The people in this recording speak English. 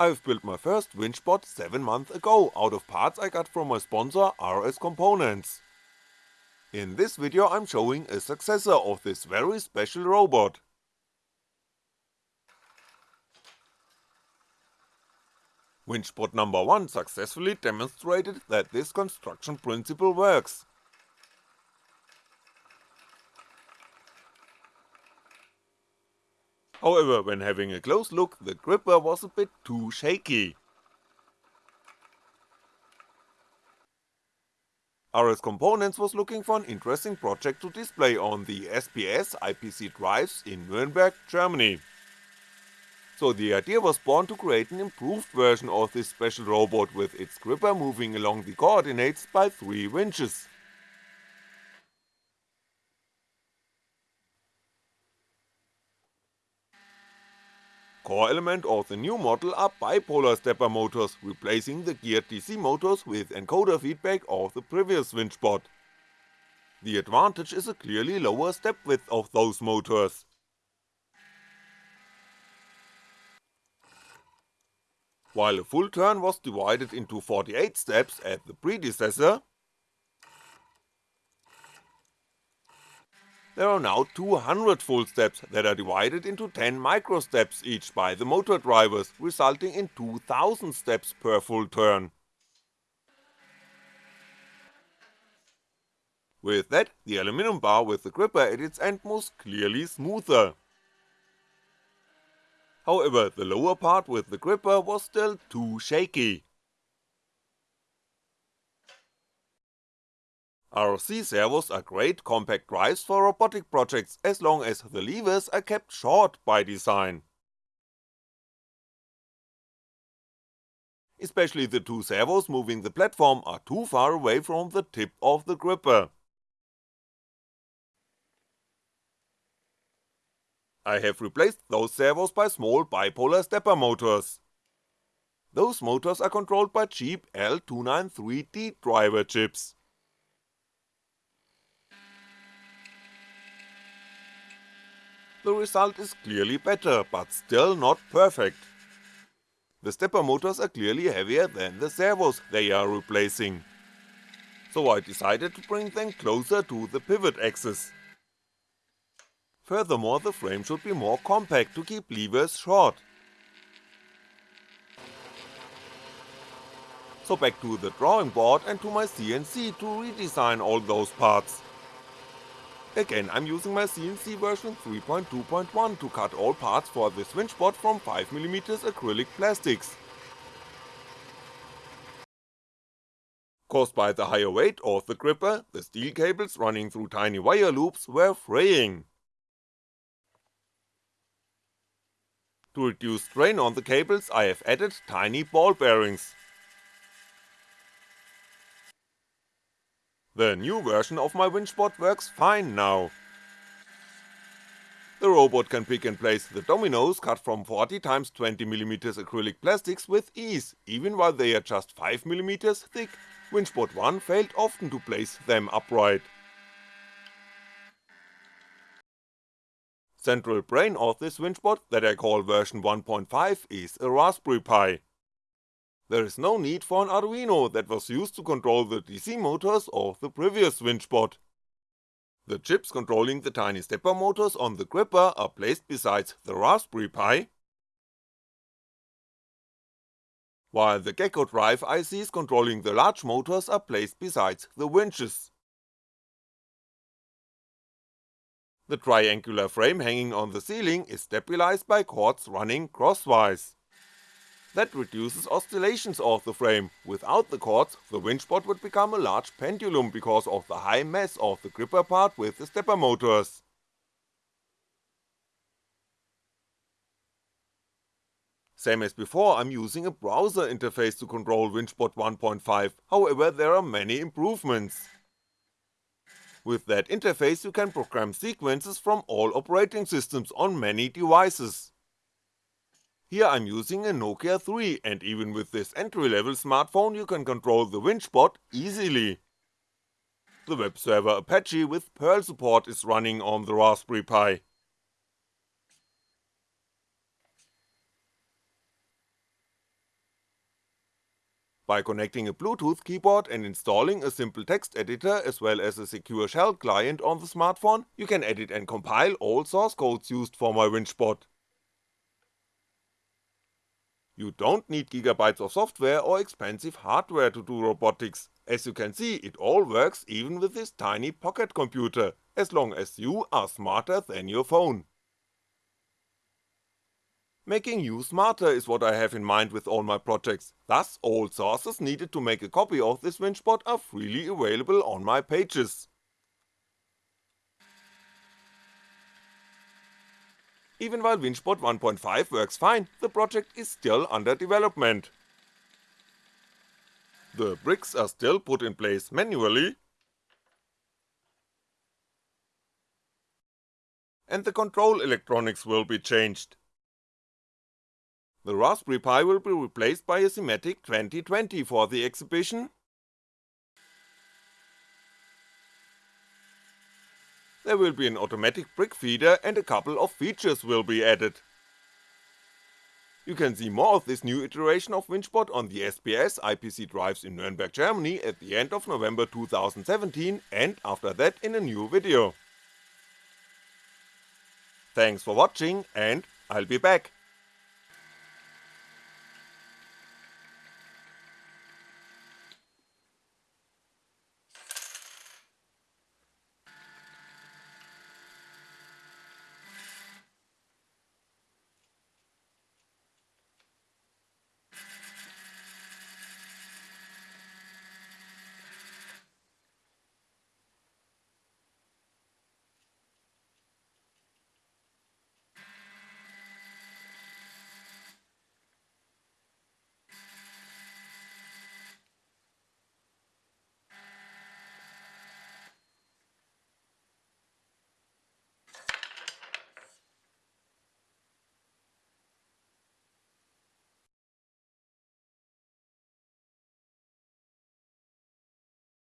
I've built my first winchbot 7 months ago out of parts I got from my sponsor RS Components. In this video I'm showing a successor of this very special robot. Winchbot number 1 successfully demonstrated that this construction principle works. However, when having a close look, the gripper was a bit too shaky. RS Components was looking for an interesting project to display on the SPS IPC drives in Nuremberg, Germany. So the idea was born to create an improved version of this special robot with its gripper moving along the coordinates by 3 winches. Core element of the new model are bipolar stepper motors, replacing the geared DC motors with encoder feedback of the previous winchbot. The advantage is a clearly lower step width of those motors. While a full turn was divided into 48 steps at the predecessor, there are now 200 full steps that are divided into 10 micro steps each by the motor drivers, resulting in 2000 steps per full turn. With that, the aluminum bar with the gripper at its end moves clearly smoother. However, the lower part with the gripper was still too shaky. RC servos are great compact drives for robotic projects as long as the levers are kept short by design. Especially the two servos moving the platform are too far away from the tip of the gripper. I have replaced those servos by small bipolar stepper motors. Those motors are controlled by cheap L293D driver chips. The result is clearly better, but still not perfect. The stepper motors are clearly heavier than the servos they are replacing. So I decided to bring them closer to the pivot axis. Furthermore the frame should be more compact to keep levers short. So back to the drawing board and to my CNC to redesign all those parts. Again I'm using my CNC version 3.2.1 to cut all parts for this winchbot from 5mm acrylic plastics. Caused by the higher weight of the gripper, the steel cables running through tiny wire loops were fraying. To reduce strain on the cables I have added tiny ball bearings. The new version of my winchbot works fine now. The robot can pick and place the dominoes cut from 40x20mm acrylic plastics with ease, even while they are just 5mm thick, Winchbot 1 failed often to place them upright. Central brain of this winchbot that I call version 1.5 is a Raspberry Pi there is no need for an Arduino that was used to control the DC motors of the previous winchbot. The chips controlling the tiny stepper motors on the gripper are placed beside the Raspberry Pi, while the Gecko drive ICs controlling the large motors are placed beside the winches. The triangular frame hanging on the ceiling is stabilized by cords running crosswise. That reduces oscillations of the frame, without the cords the winchbot would become a large pendulum because of the high mass of the gripper part with the stepper motors. Same as before, I'm using a browser interface to control Winchbot 1.5, however there are many improvements. With that interface you can program sequences from all operating systems on many devices. Here I'm using a Nokia 3 and even with this entry level smartphone you can control the winchbot easily. The web server Apache with Perl support is running on the Raspberry Pi. By connecting a Bluetooth keyboard and installing a simple text editor as well as a secure shell client on the smartphone, you can edit and compile all source codes used for my WinchBot. You don't need gigabytes of software or expensive hardware to do robotics, as you can see it all works even with this tiny pocket computer, as long as you are smarter than your phone. Making you smarter is what I have in mind with all my projects, thus all sources needed to make a copy of this WinchBot are freely available on my pages. Even while WinchBot 1.5 works fine, the project is still under development. The bricks are still put in place manually, and the control electronics will be changed. The Raspberry Pi will be replaced by a Simatic 2020 for the exhibition, there will be an automatic brick feeder and a couple of features will be added. You can see more of this new iteration of WinchBot on the SPS IPC drives in Nuremberg, Germany at the end of November 2017 and after that in a new video. Thanks for watching and I'll be back.